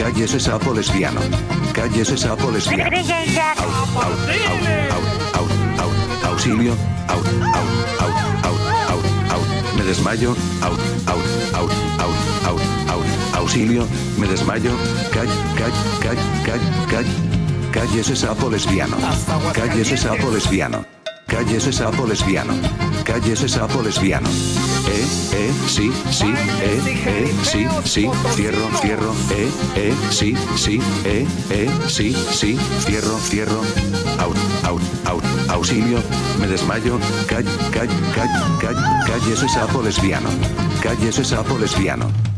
Cállese sapo lesbiano. Cállese sapo lesbiano. Au, au, au, au, au, au, auxilio. Au, au, au, au, au, au. Me desmayo. Au, au, au, au, au, au, auxilio. Me desmayo. Call, call, call, call, call. Cállese sapo lesbiano. Cállese sapo lesbiano. Cállese sapo lesbiano. Cállese sapo lesbiano. Eh, eh, sí, sí, eh, eh, sí, sí, cierro, cierro, eh, eh, sí, sí, eh, eh, sí, sí, cierro, cierro. Out, out, out, auxilio, me desmayo, call, call, call, call, cállese sapo lesbiano. Cállese sapo lesbiano.